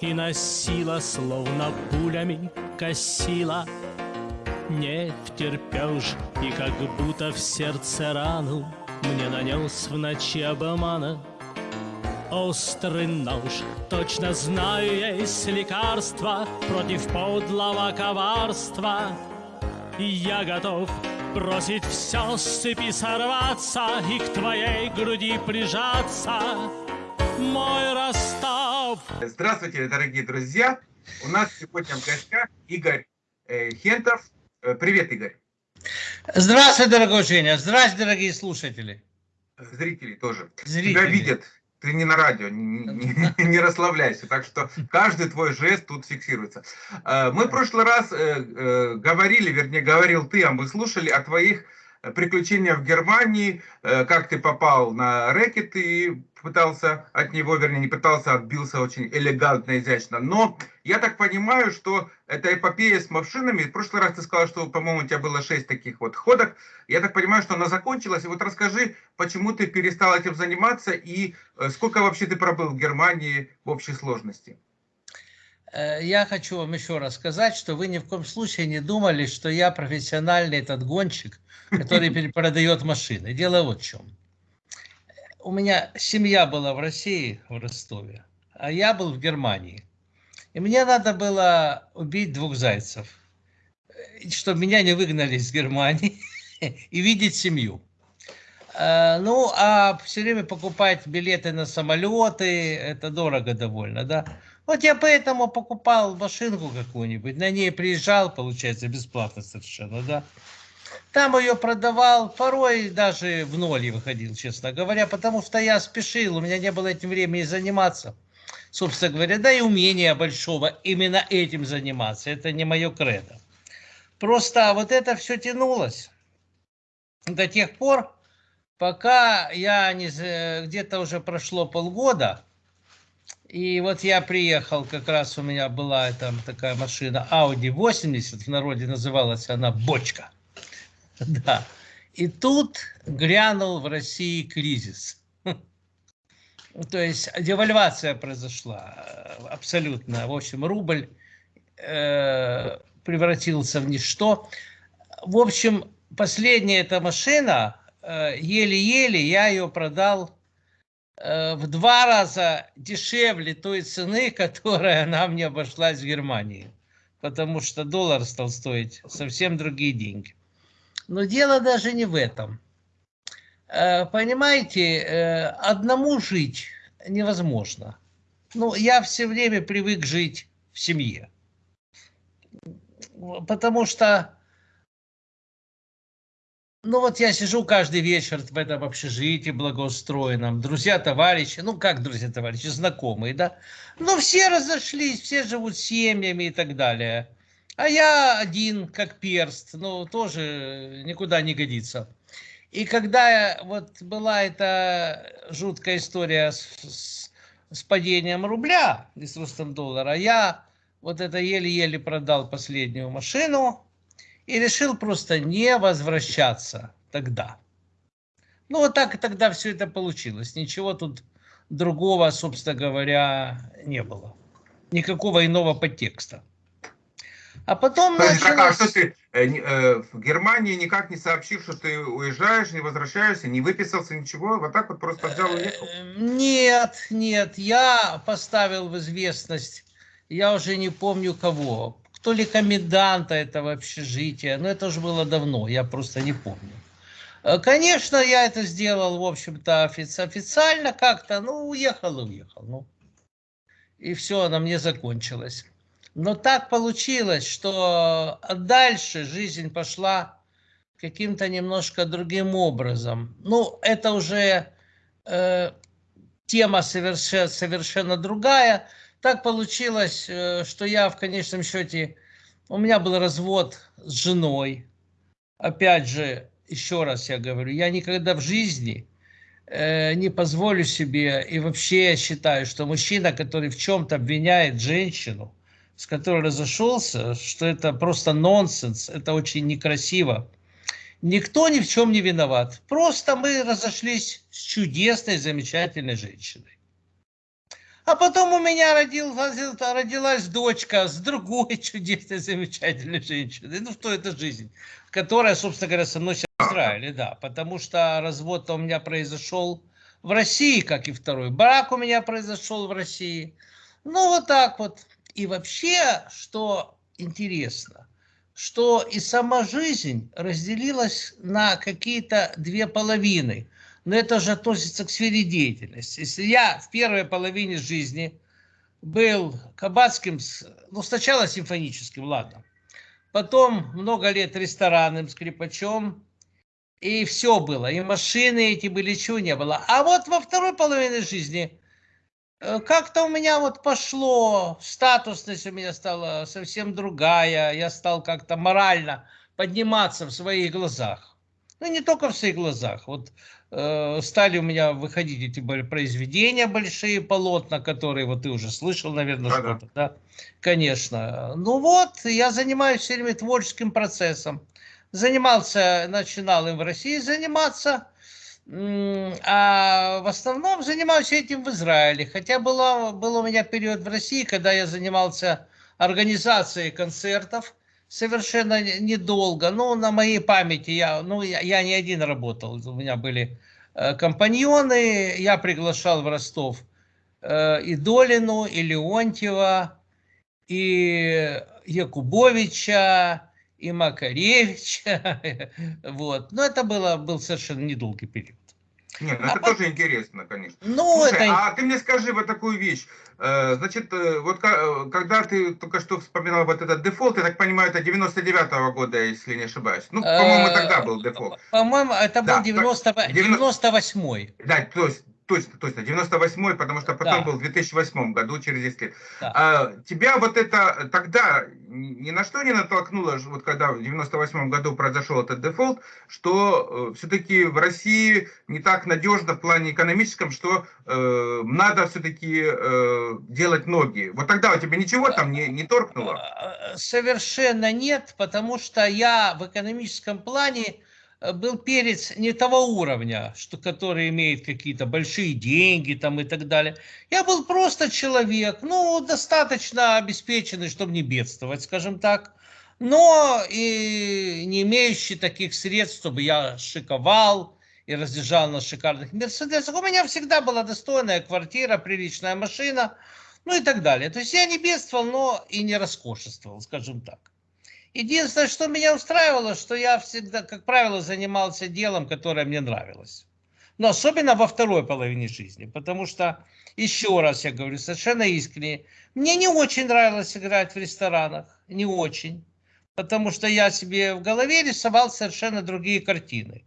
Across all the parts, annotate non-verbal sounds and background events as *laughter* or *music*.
и носила, словно пулями косила. Не втерпешь, и как будто в сердце рану Мне нанес в ночи обмана. Острый нож, точно знаю, есть лекарство Против подлого коварства. И я готов бросить все с цепи сорваться И к твоей груди прижаться Мой Ростов Здравствуйте, дорогие друзья! У нас сегодня в гостях Игорь э, Хентов, Э, привет, Игорь. Здравствуй, дорогой Женя. Здравствуйте, дорогие слушатели. Зрители тоже. Зрители. Тебя видят. Ты не на радио, не, не, не *laughs* расслабляйся. Так что каждый твой жест тут фиксируется. Э, мы в прошлый раз говорили, вернее, говорил ты, а мы слушали о твоих приключения в Германии, э, как ты попал на рэкет и пытался от него, вернее, не пытался, отбился очень элегантно, изящно. Но я так понимаю, что эта эпопея с машинами, в прошлый раз ты сказал, что, по-моему, у тебя было 6 таких вот ходок, я так понимаю, что она закончилась. И вот расскажи, почему ты перестал этим заниматься и э, сколько вообще ты пробыл в Германии в общей сложности? Э, я хочу вам еще раз сказать, что вы ни в коем случае не думали, что я профессиональный этот гонщик, который *laughs* перепродает машины. Дело вот в чем. У меня семья была в России, в Ростове, а я был в Германии. И мне надо было убить двух зайцев, чтобы меня не выгнали из Германии *laughs* и видеть семью. Э, ну, а все время покупать билеты на самолеты, это дорого довольно, да. Вот я поэтому покупал машинку какую-нибудь, на ней приезжал, получается, бесплатно совершенно, да. Там ее продавал, порой даже в ноль выходил, честно говоря, потому что я спешил, у меня не было этим времени заниматься. Собственно говоря, да и умения большого именно этим заниматься, это не мое кредо. Просто вот это все тянулось до тех пор, пока я где-то уже прошло полгода, и вот я приехал, как раз у меня была там такая машина Audi 80, в народе называлась она «Бочка». *laughs* Да. И тут грянул в России кризис. *laughs* То есть девальвация произошла абсолютно. В общем, рубль э, превратился в ничто. В общем, последняя эта машина, э, еле-еле э, я ее продал в два раза дешевле той цены, *laughs* которая она мне обошлась в Германии. Потому что доллар стал стоить совсем другие деньги. Но дело даже не в этом. Э, понимаете, э, одному жить невозможно. Ну, я все время привык жить в семье. Потому что ну вот я сижу каждый вечер в этом общежитии благоустроенном, друзья, товарищи, ну как друзья, товарищи, знакомые, да? Ну все разошлись, все живут семьями и так далее. А я один, как перст, ну тоже никуда не годится. И когда вот была эта жуткая история с, с, с падением рубля и с ростом доллара, я вот это еле-еле продал последнюю машину, и решил просто не возвращаться тогда. Ну, вот так и тогда все это получилось. Ничего тут другого, собственно говоря, не было. Никакого иного подтекста. А потом Подожди, началось... А что ты э, э, в Германии никак не сообщил, что ты уезжаешь, не возвращаешься, не выписался, ничего? Вот так вот просто взял и уехал? Нет, нет, я поставил в известность, я уже не помню кого, то ли коменданта этого общежития, но это уже было давно, я просто не помню. Э, конечно, я это сделал, в общем-то, официально как-то, ну, уехал уехал, ну. И все, на мне закончилось. Но так получилось, что дальше жизнь пошла каким-то немножко другим образом. Ну, это уже э, тема совершенно, совершенно другая так получилось, э, что я в конечном счете, у меня был развод с женой. Опять же, еще раз я говорю, я никогда в жизни э, не позволю себе, и вообще я считаю, что мужчина, который в чем-то обвиняет женщину, с которой разошелся, что это просто нонсенс, это очень некрасиво. Никто ни в чем не виноват. Просто мы разошлись с чудесной, замечательной женщиной. А потом у меня родилась, родилась дочка с другой *laughs* чудесной, замечательной женщиной. Ну, что это жизнь? Которая, собственно говоря, со мной сейчас в Израиле, да. Потому что развод у меня произошел в России, как и второй. Брак у меня произошел в России. Ну, вот так вот. И вообще, что интересно, что и сама жизнь разделилась на какие-то две половины. Но это же относится к сфере деятельности. Если я в первой половине жизни был кабацким, ну сначала симфоническим, ладно, потом много лет ресторанным скрипачом, и все было, и машины эти были, чего не было. А вот во второй половине жизни Э, как-то у меня вот пошло, статусность у меня стала совсем другая, я стал как-то морально подниматься в своих глазах. Ну, не только в своих глазах. Вот э, стали у меня выходить эти произведения, большие полотна, которые вот ты уже слышал, наверное, да, что-то, да. да? Конечно. Ну вот, я занимаюсь все время творческим процессом. Занимался, начинал им в России заниматься, а в основном занимаюсь этим в Израиле. Хотя было, был у меня период в России, когда я занимался организацией концертов совершенно недолго. Ну, на моей памяти я, ну, я, я не один работал. У меня были э, компаньоны. Я приглашал в Ростов э, и Долину, и Леонтьева, и Якубовича, и Макаревича. *laughs* вот. Но это было, был совершенно недолгий период. Нет, ну а это по... тоже интересно, конечно. Ну, Слушай, это... а ты мне скажи вот такую вещь. Э, значит, э, вот э, когда ты только что вспоминал вот этот дефолт, я так понимаю, это 99-го года, если не ошибаюсь. Ну, по-моему, тогда был дефолт. По-моему, это был да, 90... 98-й. Да, то есть точно, точно, 98-й, потому что потом да. был в 2008 году, через 10 лет. Да. А, тебя вот это тогда ни на что не натолкнуло, вот когда в 98 году произошел этот дефолт, что э, все-таки в России не так надежно в плане экономическом, что э, надо все-таки э, делать ноги. Вот тогда у тебя ничего там не, не торкнуло? Э, совершенно нет, потому что я в экономическом плане Э, был перец не того уровня, что, который имеет какие-то большие деньги там и так далее. Я был просто человек, ну, достаточно обеспеченный, чтобы не бедствовать, скажем так, но и не имеющий таких средств, чтобы я шиковал и разъезжал на шикарных мерседесах. У меня всегда была достойная квартира, приличная машина, ну и так далее. То есть я не бедствовал, но и не роскошествовал, скажем так. Единственное, что меня устраивало, что я всегда, как правило, занимался делом, которое мне нравилось. Но особенно во второй половине жизни, потому что, еще раз я говорю, совершенно искренне, мне не очень нравилось играть в ресторанах, не очень, потому что я себе в голове рисовал совершенно другие картины.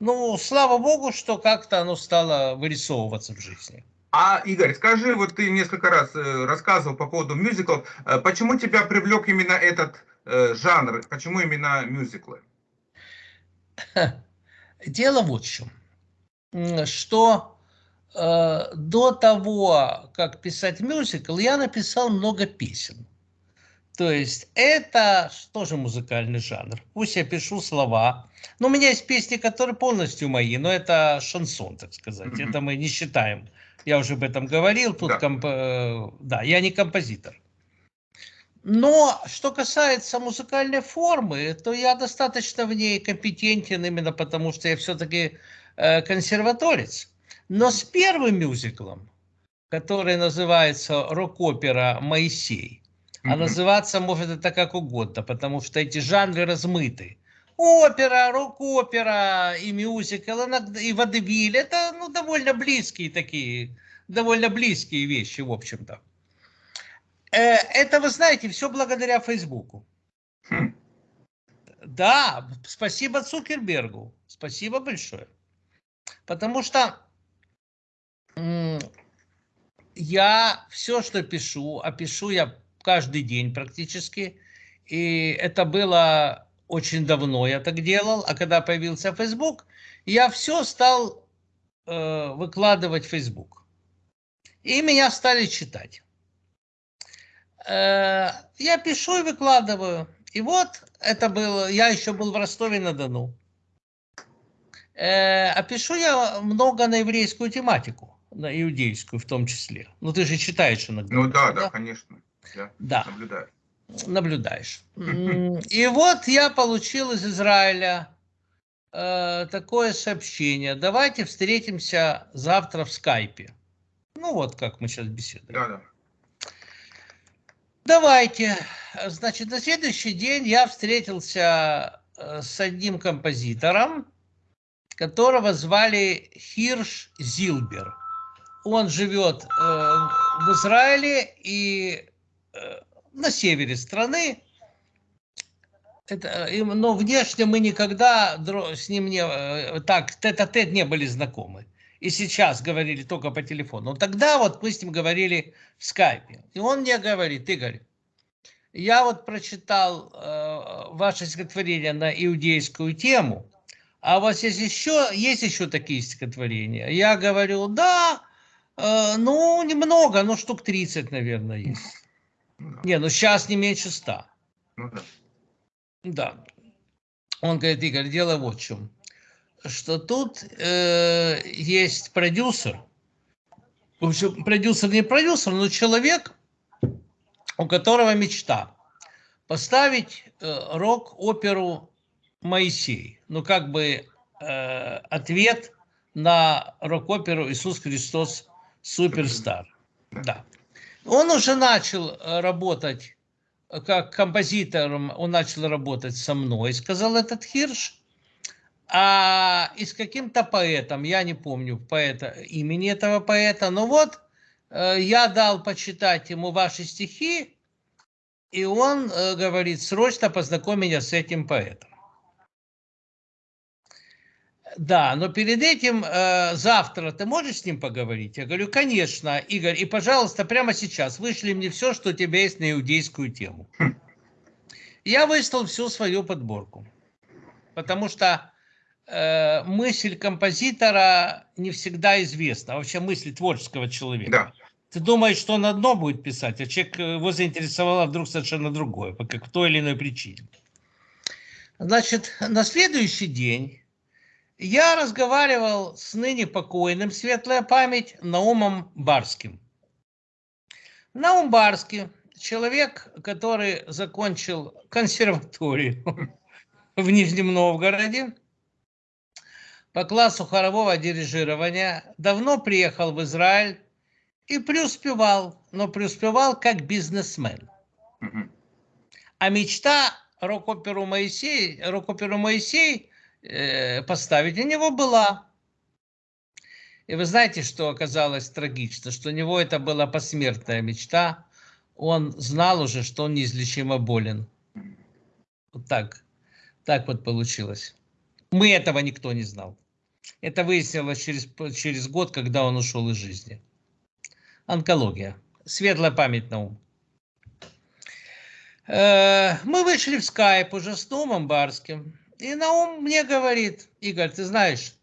Ну, слава богу, что как-то оно стало вырисовываться в жизни. А, Игорь, скажи, вот ты несколько раз э, рассказывал по поводу мюзиклов, э, почему тебя привлек именно этот э, жанр, почему именно мюзиклы? *laughs* Дело вот в чем, что э, до того, как писать мюзикл, я написал много песен. То есть это тоже музыкальный жанр. Пусть я пишу слова. Но у меня есть песни, которые полностью мои, но это шансон, так сказать. Это мы не считаем я уже об этом говорил, тут да. Комп... Э, да, я не композитор. Но что касается музыкальной формы, то я достаточно в ней компетентен, именно потому что я все-таки э, консерваторец. Но с первым мюзиклом, который называется рок-опера «Моисей», mm-hmm. а называться может это как угодно, потому что эти жанры размыты опера, рок-опера и мюзикл, и водевиль. Это ну, довольно близкие такие, довольно близкие вещи, в общем-то. Э, это, вы знаете, все благодаря Фейсбуку. Хм. Да, спасибо Цукербергу. Спасибо большое. Потому что я все, что пишу, а пишу я каждый день практически. И это было очень давно я так делал, а когда появился Facebook, я все стал э, выкладывать в Facebook. И меня стали читать. Э, я пишу и выкладываю. И вот это было, я еще был в Ростове-на-Дону. Э, а пишу я много на еврейскую тематику. на иудейскую в том числе. Ну, ты же читаешь иногда. Ну да, да, конечно. Я Да, наблюдаю. наблюдаешь. И вот я получил из Израиля э, такое сообщение. Давайте встретимся завтра в скайпе. Ну, вот как мы сейчас беседуем. Да, да. Давайте. Значит, на следующий день я встретился э, с одним композитором, которого звали Хирш Зилбер. Он живет э, в Израиле и э, на севере страны. Это, э, но внешне мы никогда с ним не э, так тет-а-тет не были знакомы. И сейчас говорили только по телефону. Но тогда вот мы с ним говорили в скайпе. И он мне говорит, Игорь, я вот прочитал э, ваше стихотворение на иудейскую тему, а у вас есть еще, есть еще такие стихотворения? Я говорю, да, э, ну, немного, ну, штук 30, наверное, есть. Ну да. Не, ну, сейчас не меньше 100. Ну да. Да. Он говорит, Игорь, дело вот в чем. Что тут э, есть продюсер. В общем, продюсер не продюсер, но человек, у которого мечта поставить э, рок-оперу Моисей. Ну, как бы э, ответ на рок-оперу Иисус Христос Суперстар. Да. Он уже начал э, работать э, как композитором, он начал работать со мной, сказал этот Хирш. А и с каким-то поэтом, я не помню поэта, имени этого поэта, но вот э, я дал почитать ему ваши стихи, и он э, говорит, срочно познакомь меня с этим поэтом. Да, но перед этим э, завтра ты можешь с ним поговорить? Я говорю, конечно, Игорь, и, пожалуйста, прямо сейчас вышли мне все, что у тебя есть на иудейскую тему. Я выслал всю свою подборку, потому что э, мысль композитора не всегда известна, вообще мысль творческого человека. Да. Ты думаешь, что он одно будет писать, а человек э, его заинтересовало вдруг совершенно другое, по как- той или иной причине. Значит, на следующий день я разговаривал с ныне покойным, светлая память, Наумом Барским. Наум Барский, человек, который закончил консерваторию *laughs* в Нижнем Новгороде по классу хорового дирижирования, давно приехал в Израиль и преуспевал, но преуспевал как бизнесмен. А мечта рок-оперу Моисей, рок-оперу Моисей э, поставить у него была. И вы знаете, что оказалось трагично, что у него это была посмертная мечта. Он знал уже, что он неизлечимо болен. Вот так. Так вот получилось. Мы этого никто не знал. Это выяснилось через, через год, когда он ушел из жизни. Онкология. Светлая память на ум. Э, Мы вышли в скайп уже с Наумом Барским. И Наум мне говорит, Игорь, ты знаешь,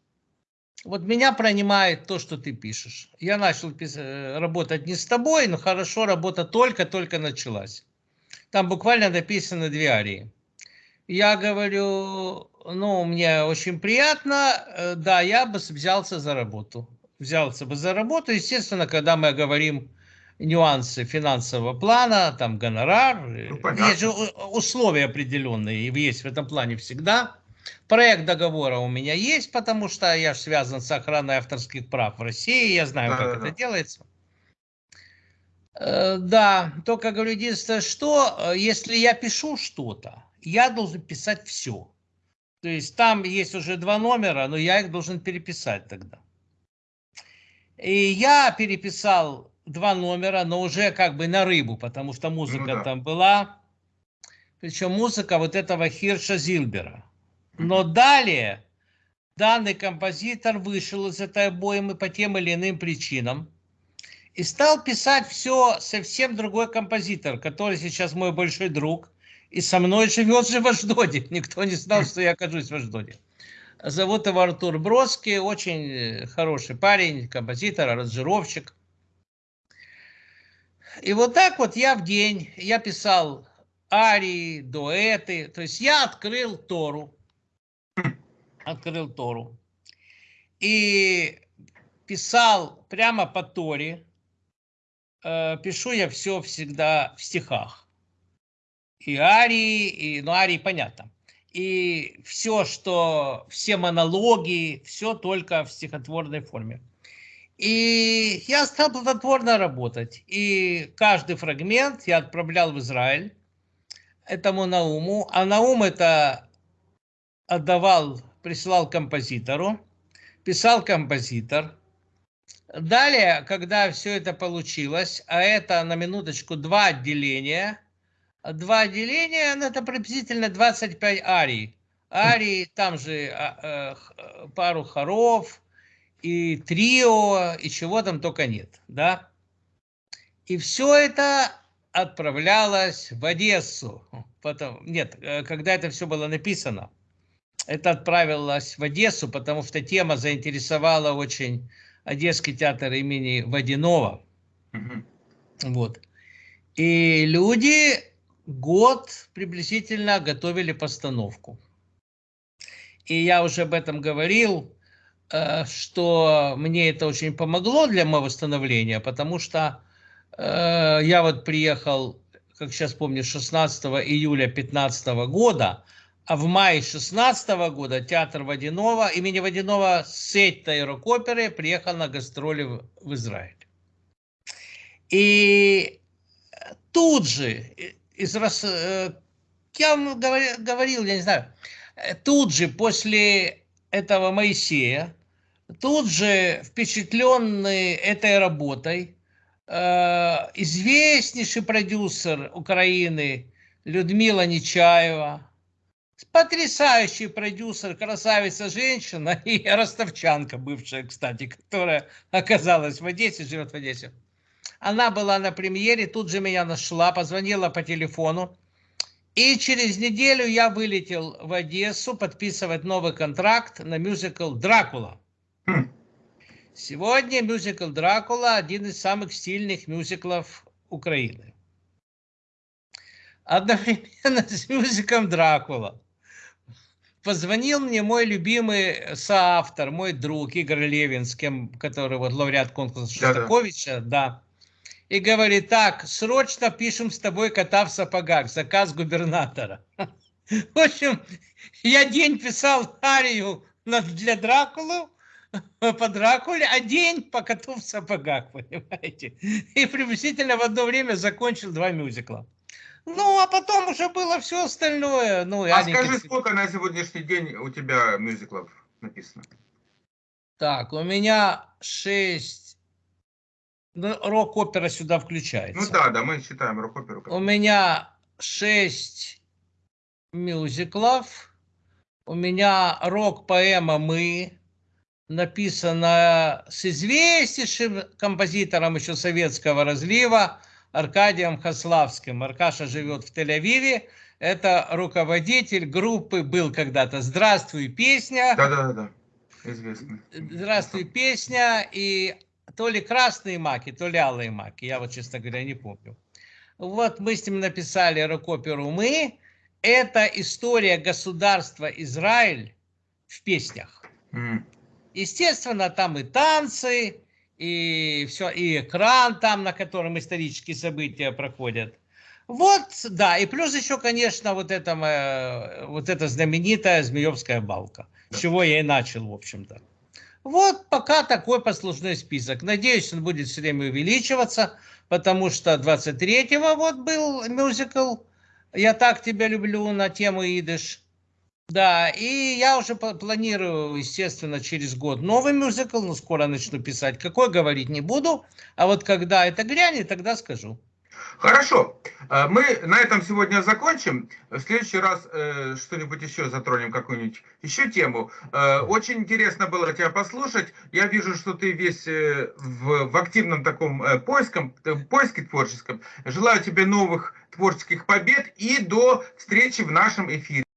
вот меня пронимает то, что ты пишешь. Я начал э, работать не с тобой, но хорошо, работа только-только началась. Там буквально написано две арии. Я говорю, ну, мне очень приятно, э, да, я бы взялся за работу. Взялся бы за работу, естественно, когда мы говорим нюансы финансового плана, там гонорар, э, Ну, понятно. есть же условия определенные, есть в этом плане всегда. Проект договора у меня есть, потому что я же связан с охраной авторских прав в России, я знаю, как Да-да-да. это делается. Э, Да, только говорю, единственное, что если я пишу что-то, я должен писать все. То есть там есть уже два номера, но я их должен переписать тогда. И я переписал два номера, но уже как бы на рыбу, потому что музыка Ну да. там была. Причем музыка вот этого Хирша Зильбера. Но далее данный композитор вышел из этой обоймы по тем или иным причинам и стал писать все совсем другой композитор, который сейчас мой большой друг и со мной живет же в Аждоде. *laughs* Никто не знал, что я окажусь в Аждоде. Зовут его Артур Бродский, очень э, хороший парень, композитор, аранжировщик. И вот так вот я в день, я писал арии, дуэты, то есть я открыл Тору, открыл Тору. И писал прямо по Торе. Э, пишу я все всегда в стихах. И арии, и, ну, арии понятно. И все, что, все монологи, все только в стихотворной форме. И я стал плодотворно работать. И каждый фрагмент я отправлял в Израиль этому Науму. А Наум это отдавал, присылал композитору. Писал композитор. Далее, когда все это получилось, а это на минуточку два отделения, два отделения, ну, это приблизительно 25 арий. Арии, там же а, а, пару хоров, и трио, и чего там только нет, да. И все это отправлялось в Одессу. Потом, нет, э, когда это все было написано, это отправилось в Одессу, потому что тема заинтересовала очень Одесский театр имени Водянова. Угу. Вот. И люди год приблизительно готовили постановку. И я уже об этом говорил, Э, что мне это очень помогло для моего становления, потому что э, я вот приехал, как сейчас помню, 16 июля 2015 года, а в мае 16 года театр Водянова, имени Водянова с этой рок-оперы приехал на гастроли в, в Израиль. И тут же, из, э, я вам говорил, я не знаю, тут же после этого Моисея, Тут же, впечатленный этой работой, э, известнейший продюсер Украины Людмила Нечаева, потрясающий продюсер, красавица женщина *laughs* и ростовчанка бывшая, кстати, которая оказалась в Одессе, живет в Одессе. Она была на премьере, тут же меня нашла, позвонила по телефону. И через неделю я вылетел в Одессу подписывать новый контракт на мюзикл «Дракула». Сегодня мюзикл «Дракула» один из самых стильных мюзиклов Украины. Одновременно с мюзиклом «Дракула» позвонил мне мой любимый соавтор, мой друг Игорь Левин, с кем, который вот лауреат конкурса Шостаковича, да, да. И говорит, так, срочно пишем с тобой кота в сапогах, заказ губернатора. *laughs* В общем, я день писал арию для Дракулу, *laughs* по Дракуле, а день по коту в сапогах, *laughs* понимаете? И приблизительно в одно время закончил два мюзикла. Ну, а потом уже было все остальное. Ну, а Аника... скажи, сколько на сегодняшний день у тебя мюзиклов написано? Так, у меня шесть... Ну, рок-опера сюда включается. Ну да, да, мы считаем рок-оперу. У меня шесть мюзиклов. У меня рок-поэма «Мы», написано с известнейшим композитором еще советского разлива Аркадием Хаславским. Аркаша живет в Тель-Авиве. Это руководитель группы был когда-то «Здравствуй, песня». Да-да-да, известно. «Здравствуй, песня» и то ли красные маки, то ли алые маки. Я вот, честно говоря, не помню. Вот мы с ним написали рок-оперу «Мы». Это история государства Израиль в песнях. Mm. Естественно, там и танцы, и все, и экран там, на котором исторические события проходят. Вот, да, и плюс еще, конечно, вот, это, э, вот эта знаменитая Змеевская балка, с чего я и начал, в общем-то. Вот пока такой послужной список. Надеюсь, он будет все время увеличиваться, потому что 23-го вот был мюзикл «Я так тебя люблю» на тему идыш. Да, и я уже планирую, естественно, через год новый мюзикл, но скоро начну писать. Какой говорить не буду, а вот когда это грянет, тогда скажу. Хорошо, э, мы на этом сегодня закончим. В следующий раз э, что-нибудь еще затронем, какую-нибудь еще тему. Э, очень интересно было тебя послушать. Я вижу, что ты весь э, в, в активном таком э, поиском, поиске творческом. Желаю тебе новых творческих побед и до встречи в нашем эфире.